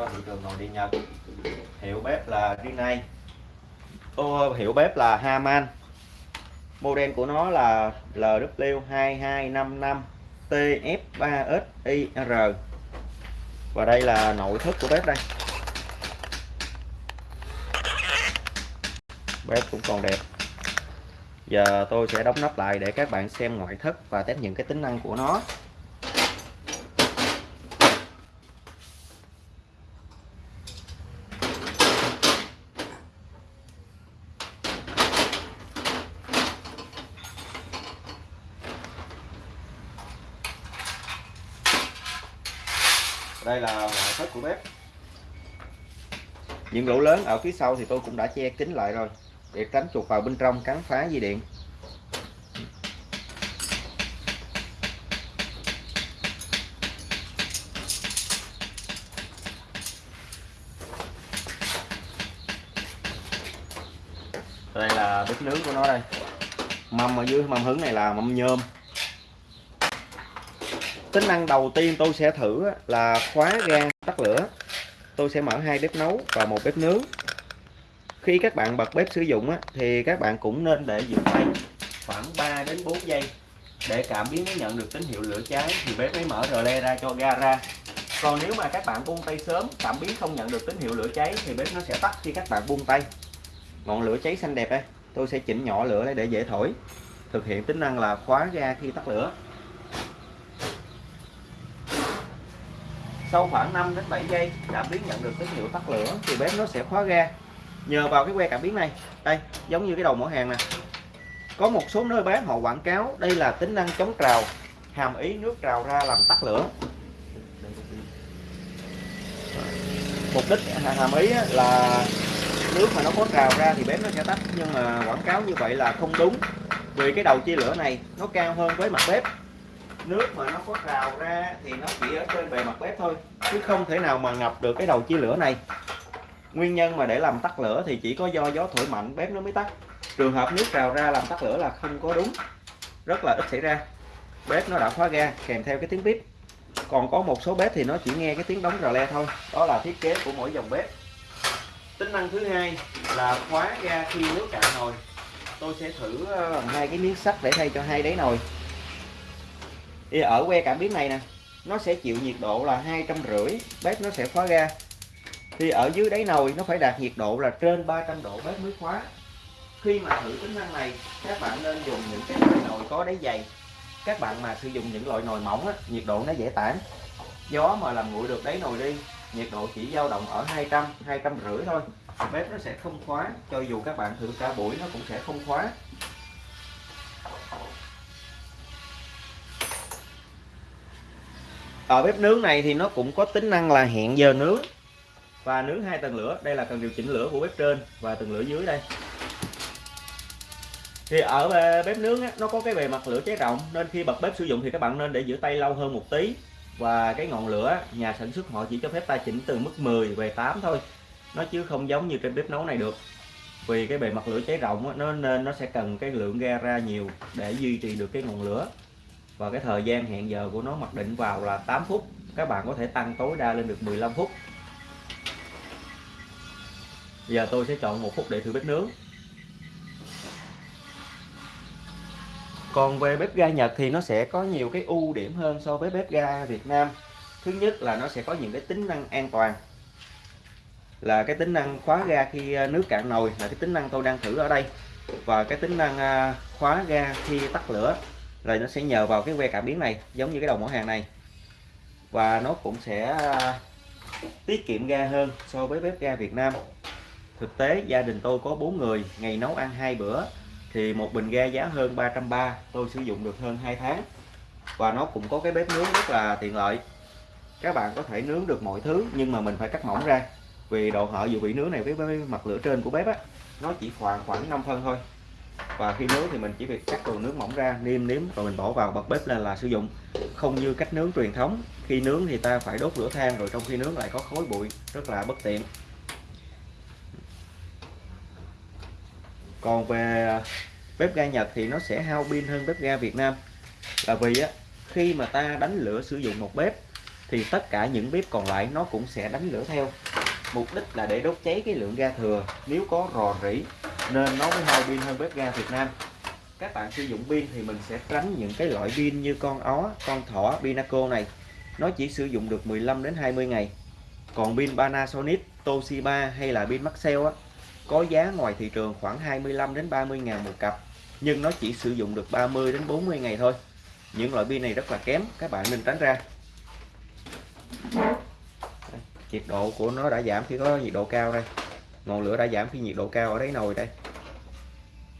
cho thị trường nội địa Nhật. Hiệu bếp là Rinnai Ô, hiệu bếp là Haman model của nó là LW2255 TF3SIR và đây là nội thất của bếp đây. Bếp cũng còn đẹp. Giờ tôi sẽ đóng nắp lại để các bạn xem ngoại thất và test những cái tính năng của nó đây là ngoại thất của bếp những lỗ lớn ở phía sau thì tôi cũng đã che kín lại rồi, để tránh chuột vào bên trong cắn phá dây điện. Đây là bếp nướng của nó đây. Mâm ở dưới mâm hứng này là mâm nhôm. Tính năng đầu tiên tôi sẽ thử là khóa ga tắt lửa tôi sẽ mở hai bếp nấu và một bếp nướng. Khi các bạn bật bếp sử dụng thì các bạn cũng nên để giữ tay khoảng 3 đến 4 giây. Để cảm biến nó nhận được tín hiệu lửa cháy thì bếp mới mở rờ le ra cho ga ra. Còn nếu mà các bạn buông tay sớm, cảm biến không nhận được tín hiệu lửa cháy thì bếp nó sẽ tắt khi các bạn buông tay. Ngọn lửa cháy xanh đẹp đây tôi sẽ chỉnh nhỏ lửa để dễ thổi. Thực hiện tính năng là khóa ga khi tắt lửa. Sau khoảng 5 đến 7 giây cảm biến nhận được tín hiệu tắt lửa, thì bếp nó sẽ khóa ga. Nhờ vào cái que cảm biến này. Đây, giống như cái đầu mỏ hàng nè. Có một số nơi bán họ quảng cáo đây là tính năng chống trào, hàm ý nước trào ra làm tắt lửa. Mục đích, hàm ý là nước mà nó có trào ra thì bếp nó sẽ tắt. Nhưng mà quảng cáo như vậy là không đúng, vì cái đầu chia lửa này nó cao hơn với mặt bếp nước mà nó có trào ra thì nó chỉ ở trên bề mặt bếp thôi, chứ không thể nào mà ngập được cái đầu chia lửa này. Nguyên nhân mà để làm tắt lửa thì chỉ có do gió thổi mạnh bếp nó mới tắt. Trường hợp nước trào ra làm tắt lửa là không có đúng, rất là ít xảy ra. Bếp nó đã khóa ga, kèm theo cái tiếng bếp còn có một số bếp thì nó chỉ nghe cái tiếng đóng rờ le thôi, đó là thiết kế của mỗi dòng bếp. Tính năng thứ hai là khóa ga khi nước cạn nồi. Tôi sẽ thử ờ, hai cái miếng sắt để thay cho hai đáy nồi thì ở que cảm biến này nè nó sẽ chịu nhiệt độ là hai trăm rưỡi bếp nó sẽ khóa ra. Thì ở dưới đáy nồi nó phải đạt nhiệt độ là trên 300 độ bếp mới khóa. Khi mà thử tính năng này các bạn nên dùng những cái loại nồi có đáy dày. Các bạn mà sử dụng những loại nồi mỏng á, nhiệt độ nó dễ tản. Gió mà làm nguội được đáy nồi đi nhiệt độ chỉ dao động ở 200 200 rưỡi thôi. Bếp nó sẽ không khóa cho dù các bạn thử cả buổi nó cũng sẽ không khóa. Ở bếp nướng này thì nó cũng có tính năng là hẹn giờ nướng. Và nướng hai tầng lửa đây là cần điều chỉnh lửa của bếp trên và tầng lửa dưới đây. Thì ở bếp nướng á, nó có cái bề mặt lửa cháy rộng nên khi bật bếp sử dụng thì các bạn nên để giữ tay lâu hơn một tí. Và cái ngọn lửa nhà sản xuất họ chỉ cho phép ta chỉnh từ mức 10 về 8 thôi. Nó chứ không giống như trên bếp nấu này được. Vì cái bề mặt lửa cháy rộng á, nó nên nó sẽ cần cái lượng ga ra nhiều để duy trì được cái ngọn lửa và cái thời gian hẹn giờ của nó mặc định vào là 8 phút. Các bạn có thể tăng tối đa lên được 15 phút. Giờ tôi sẽ chọn một phút để thử bếp nướng. Còn về bếp ga Nhật thì nó sẽ có nhiều cái ưu điểm hơn so với bếp ga Việt Nam. Thứ nhất là nó sẽ có những cái tính năng an toàn. Là cái tính năng khóa ga khi à, nước cạn nồi là cái tính năng tôi đang thử ở đây. Và cái tính năng à, khóa ga khi tắt lửa rồi nó sẽ nhờ vào cái que cảm biến này giống như cái đầu mỏ hàng này. Và nó cũng sẽ à, tiết kiệm ga hơn so với bếp ga Việt Nam. Thực tế gia đình tôi có 4 người ngày nấu ăn hai bữa thì một bình ga giá hơn 330 tôi sử dụng được hơn 2 tháng. Và nó cũng có cái bếp nướng rất là tiện lợi. Các bạn có thể nướng được mọi thứ nhưng mà mình phải cắt mỏng ra vì độ hở dự bị nướng này với, với mặt lửa trên của bếp á nó chỉ khoảng khoảng 5 phân thôi và khi nướng thì mình chỉ việc cắt phần nước mỏng ra, niêm nếm rồi mình bỏ vào bật bếp lên là sử dụng. Không như cách nướng truyền thống, khi nướng thì ta phải đốt lửa than rồi trong khi nướng lại có khói bụi, rất là bất tiện. Còn về bếp ga Nhật thì nó sẽ hao pin hơn bếp ga Việt Nam. Là vì á, khi mà ta đánh lửa sử dụng một bếp thì tất cả những bếp còn lại nó cũng sẽ đánh lửa theo. Mục đích là để đốt cháy cái lượng ga thừa. Nếu có rò rỉ nên nó mới hao pin hơn bếp ga Việt Nam. Các bạn sử dụng pin thì mình sẽ tránh những cái loại pin như con ó, con thỏ, Pinaco này. Nó chỉ sử dụng được 15 đến 20 ngày. Còn pin Panasonic, Toshiba hay là pin Maxell á, có giá ngoài thị trường khoảng 25 đến 30 ngàn một cặp, nhưng nó chỉ sử dụng được 30 đến 40 ngày thôi. Những loại pin này rất là kém, các bạn nên tránh ra. Nhiệt độ của nó đã giảm khi có nhiệt độ cao đây ngọn lửa đã giảm khi nhiệt độ cao ở đáy nồi đây.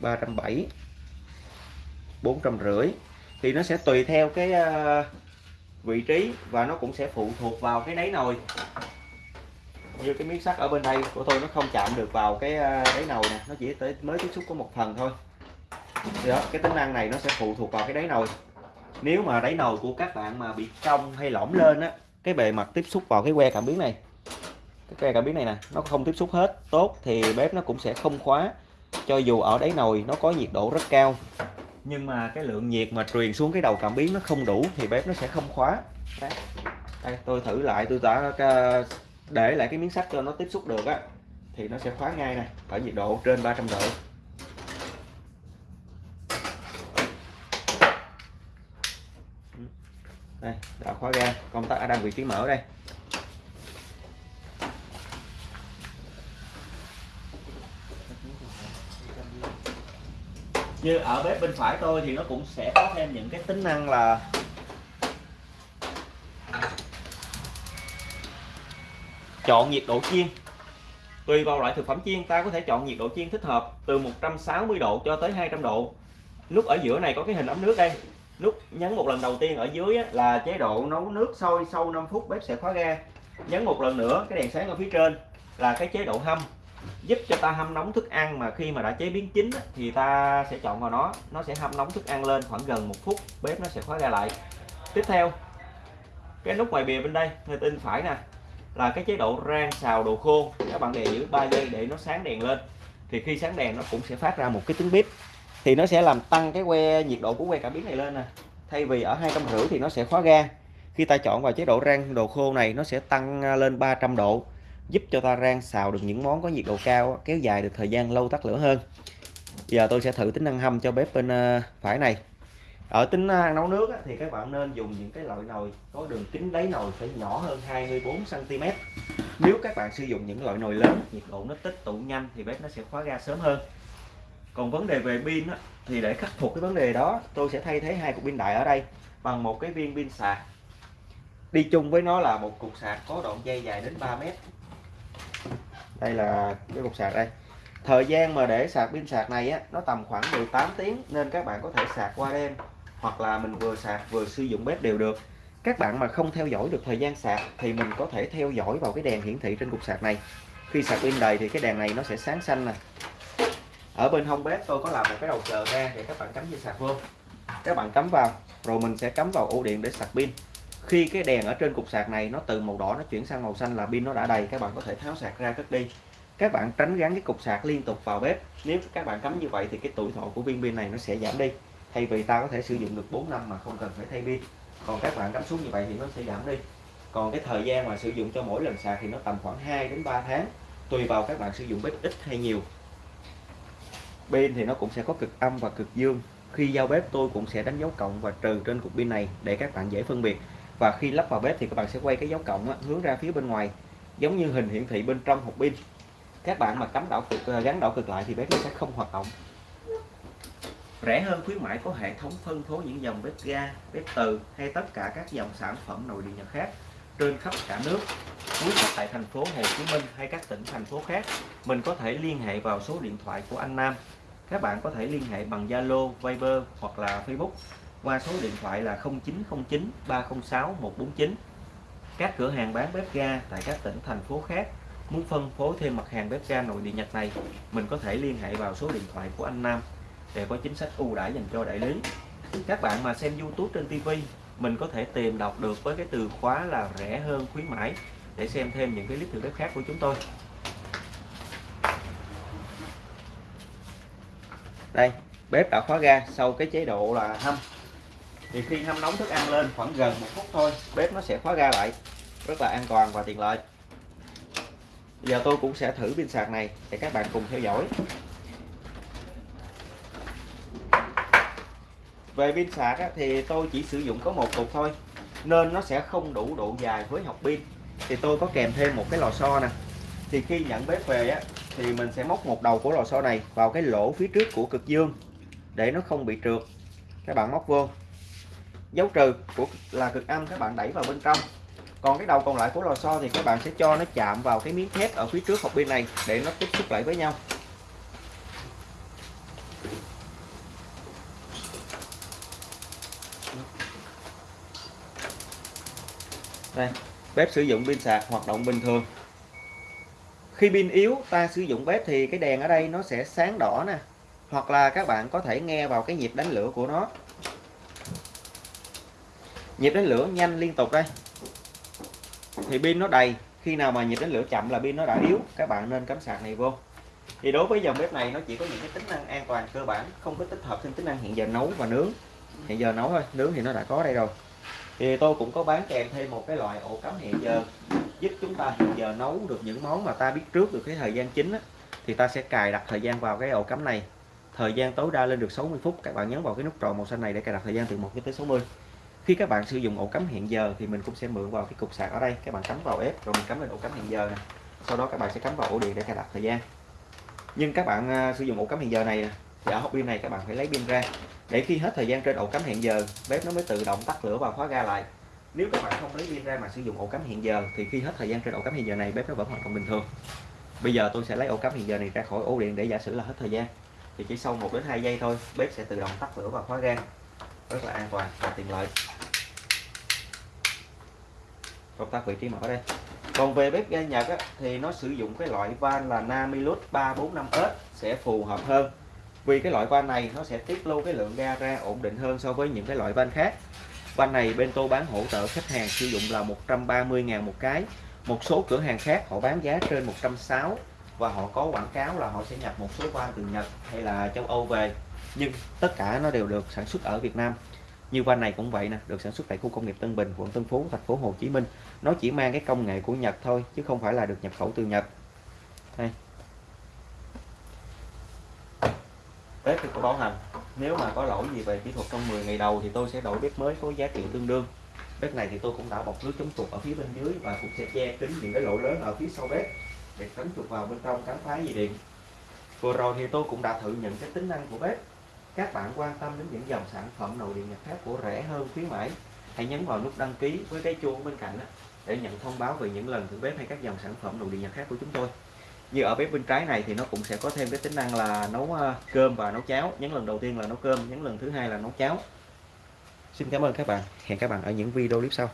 370 450 thì nó sẽ tùy theo cái ờ, vị trí và nó cũng sẽ phụ thuộc vào cái đáy nồi. Như cái miếng sắt ở bên đây của tôi nó không chạm được vào cái ờ, đáy nồi nè, nó chỉ tới, mới tiếp xúc có một phần thôi. Thì đó, cái tính năng này nó sẽ phụ thuộc vào cái đáy nồi. Nếu mà đáy nồi của các bạn mà bị cong hay lõm lên á, cái bề mặt tiếp xúc vào cái que cảm biến này cái cảm biến này nè. Nó không tiếp xúc hết. Tốt thì bếp nó cũng sẽ không khóa. Cho dù ở đáy nồi nó có nhiệt độ rất cao. Nhưng mà cái lượng nhiệt mà truyền xuống cái đầu cảm biến nó không đủ thì bếp nó sẽ không khóa. Đây, đây tôi thử lại tôi đã à, để lại cái miếng sắt cho nó tiếp xúc được á. Thì nó sẽ khóa ngay này ở nhiệt độ trên 300 độ. Đây đã khóa ra. Công tắc đang vị trí mở đây. Như ở bếp bên phải tôi thì nó cũng sẽ có thêm những cái tính năng là chọn nhiệt độ chiên. Tùy vào loại thực phẩm chiên, ta có thể chọn nhiệt độ chiên thích hợp từ 160 độ cho tới 200 độ. Nút ở giữa này có cái hình ấm nước đây. Nút nhấn một lần đầu tiên ở dưới là chế độ nấu nước sôi sau 5 phút bếp sẽ khóa ga. Nhấn một lần nữa, cái đèn sáng ở phía trên là cái chế độ hâm giúp cho ta hâm nóng thức ăn mà khi mà đã chế biến chín thì ta sẽ chọn vào nó nó sẽ hâm nóng thức ăn lên khoảng gần một phút, bếp nó sẽ khóa ra lại. Tiếp theo, cái nút ngoài bìa bên đây, người tin phải nè, là cái chế độ rang xào đồ khô. Các bạn để giữ 3 giây để nó sáng đèn lên. Thì khi sáng đèn, nó cũng sẽ phát ra một cái tiếng bếp. Thì nó sẽ làm tăng cái que, nhiệt độ của que cảm biến này lên nè. Thay vì ở hai trăm rưỡi thì nó sẽ khóa ga khi ta chọn vào chế độ rang đồ khô này, nó sẽ tăng lên 300 độ giúp cho ta rang xào được những món có nhiệt độ cao kéo dài được thời gian lâu tắt lửa hơn. Giờ tôi sẽ thử tính năng hâm cho bếp bên ờ, phải này. Ở tính ờ, năng nấu nước thì các bạn nên dùng những cái loại nồi có đường kính đáy nồi phải nhỏ hơn 24 cm nếu các bạn sử dụng những loại nồi lớn, nhiệt độ nó tích tụ nhanh thì bếp nó sẽ khóa ga sớm hơn. Còn vấn đề về pin thì để khắc phục cái vấn đề đó, tôi sẽ thay thế hai cục pin đại ở đây bằng một cái viên pin sạc. Đi chung với nó là một cục sạc có đoạn dây dài đến 3 mét đây là cái cục sạc đây. Thời gian mà để sạc pin sạc này á, nó tầm khoảng 18 tiếng nên các bạn có thể sạc qua đêm, hoặc là mình vừa sạc vừa sử dụng bếp đều được. Các bạn mà không theo dõi được thời gian sạc thì mình có thể theo dõi vào cái đèn hiển thị trên cục sạc này. Khi sạc pin đầy thì cái đèn này nó sẽ sáng xanh nè. Ở bên hông bếp tôi có làm một cái đầu chờ ra để các bạn cắm dây sạc vô. Các bạn cắm vào, rồi mình sẽ cắm vào ổ điện để sạc pin khi cái đèn ở trên cục sạc này nó từ màu đỏ nó chuyển sang màu xanh là pin nó đã đầy, các bạn có thể tháo sạc ra cất đi. Các bạn tránh gắn cái cục sạc liên tục vào bếp. Nếu các bạn cắm như vậy thì cái tuổi thọ của viên pin này nó sẽ giảm đi. Thay vì ta có thể sử dụng được 4 năm mà không cần phải thay pin. Còn các bạn cắm xuống như vậy thì nó sẽ giảm đi. Còn cái thời gian mà sử dụng cho mỗi lần sạc thì nó tầm khoảng 2 đến 3 tháng, tùy vào các bạn sử dụng bếp ít hay nhiều. Pin thì nó cũng sẽ có cực âm và cực dương. Khi giao bếp, tôi cũng sẽ đánh dấu cộng và trừ trên cục pin này để các bạn dễ phân biệt và khi lắp vào bếp thì các bạn sẽ quay cái dấu cộng á, hướng ra phía bên ngoài giống như hình hiển thị bên trong hộp pin. Các bạn mà cắm đảo cực ờ, gắn đảo cực lại thì bếp nó sẽ không hoạt động. Rẻ hơn khuyến mãi có hệ thống phân phối những dòng bếp ga bếp từ hay tất cả các dòng sản phẩm nội địa nhật khác trên khắp cả nước. Quý khách tại thành phố Hồ Chí Minh hay các tỉnh thành phố khác mình có thể liên hệ vào số điện thoại của anh Nam. Các bạn có thể liên hệ bằng Zalo, Viber hoặc là Facebook qua số điện thoại là 0909 306 149 các cửa hàng bán bếp ga tại các tỉnh, thành phố khác muốn phân phối thêm mặt hàng bếp ga nội địa Nhật này, mình có thể liên hệ vào số điện thoại của anh Nam để có chính sách ưu đãi dành cho đại lý. Các bạn mà xem YouTube trên TV mình có thể tìm đọc được với cái từ khóa là rẻ hơn khuyến mãi để xem thêm những cái clip thử bếp khác của chúng tôi. Đây, bếp đã khóa ga, sau cái chế độ là hâm thì khi hâm nóng thức ăn lên khoảng gần một phút thôi bếp nó sẽ khóa ga lại rất là an toàn và tiện lợi. Bây giờ tôi cũng sẽ thử pin sạc này để các bạn cùng theo dõi. Về pin sạc á, thì tôi chỉ sử dụng có một cục thôi nên nó sẽ không đủ độ dài với học pin. Thì tôi có kèm thêm một cái lò xo nè. Thì khi nhận bếp về á thì mình sẽ móc một đầu của lò xo này vào cái lỗ phía trước của cực dương để nó không bị trượt. Các bạn móc vô dấu trừ của là cực âm các bạn đẩy vào bên trong. Còn cái đầu còn lại của lò xo thì các bạn sẽ cho nó chạm vào cái miếng thép ở phía trước hộp pin này để nó tiếp xúc lại với nhau. Đây, bếp sử dụng pin sạc, hoạt động bình thường. Khi pin yếu, ta sử dụng bếp thì cái đèn ở đây nó sẽ sáng đỏ nè. Hoặc là các bạn có thể nghe vào cái nhịp đánh lửa của nó nhịp đánh lửa nhanh liên tục đây. Thì pin nó đầy. Khi nào mà nhịp đánh lửa chậm là pin nó đã yếu. Các bạn nên cắm sạc này vô. Thì đối với dòng bếp này nó chỉ có những cái tính năng an toàn cơ bản không có tích hợp thêm tính năng hiện giờ nấu và nướng. Hiện giờ nấu thôi nướng thì nó đã có đây rồi. Thì tôi cũng có bán kèm thêm một cái loại ổ cắm hẹn giờ giúp chúng ta hiện giờ nấu được những món mà ta biết trước được cái thời gian chính á, thì ta sẽ cài đặt thời gian vào cái ổ cắm này. Thời gian tối đa lên được 60 phút. Các bạn nhấn vào cái nút tròn màu xanh này để cài đặt thời gian từ 1 tới 60 khi các bạn sử dụng ổ cắm hẹn giờ thì mình cũng sẽ mượn vào cái cục sạc ở đây. Các bạn cắm vào ép rồi mình cắm lên ổ cắm hẹn giờ này. sau đó các bạn sẽ cắm vào ổ điện để cài đặt thời gian. Nhưng các bạn uh, sử dụng ổ cắm hẹn giờ này thì ở hộp pin này các bạn phải lấy pin ra. Để khi hết thời gian trên ổ cắm hẹn giờ bếp nó mới tự động tắt lửa và khóa ga lại. Nếu các bạn không lấy pin ra mà sử dụng ổ cắm hẹn giờ thì khi hết thời gian trên ổ cắm hẹn giờ này bếp nó vẫn hoạt động bình thường. Bây giờ tôi sẽ lấy ổ cắm hẹn giờ này ra khỏi ổ điện để giả sử là hết thời gian. Thì chỉ sau 1 đến 2 giây thôi bếp sẽ tự động tắt lửa và khóa ga rất là an toàn và tiện lợi. Công tắc vị trí mở đây. Còn về bếp ga Nhật á, thì nó sử dụng cái loại van là Namilus 345S sẽ phù hợp hơn. Vì cái loại van này nó sẽ tiết lưu cái lượng ga ra ổn định hơn so với những cái loại van khác. Van này bên tôi bán hỗ trợ khách hàng sử dụng là 130.000 một cái. Một số cửa hàng khác họ bán giá trên 160 và họ có quảng cáo là họ sẽ nhập một số van từ Nhật hay là châu Âu về nhưng tất cả nó đều được sản xuất ở Việt Nam. Như van này cũng vậy nè, được sản xuất tại khu công nghiệp Tân Bình, quận Tân Phú, thành phố Hồ Chí Minh. Nó chỉ mang cái công nghệ của Nhật thôi, chứ không phải là được nhập khẩu từ Nhật. Đây. Bếp thì có bảo hành. Nếu mà có lỗi gì về kỹ thuật trong 10 ngày đầu thì tôi sẽ đổi bếp mới có giá trị tương đương. Bếp này thì tôi cũng đã bọc lưới chống chuột ở phía bên dưới và cũng sẽ che kín những cái lỗ lớn ở phía sau bếp để tránh chuột vào bên trong cắn phá dây điện. Vừa rồi thì tôi cũng đã thử những cái tính năng của bếp các bạn quan tâm đến những dòng sản phẩm nội điện nhập khác của rẻ hơn khuyến mãi hãy nhấn vào nút đăng ký với cái chuông bên cạnh đó, để nhận thông báo về những lần thử bếp hay các dòng sản phẩm nội điện nhập khác của chúng tôi. Như ở bếp bên trái này thì nó cũng sẽ có thêm cái tính năng là nấu ờ, cơm và nấu cháo. Nhấn lần đầu tiên là nấu cơm nhấn lần thứ hai là nấu cháo. Xin cảm ơn các bạn. Hẹn các bạn ở những video clip sau.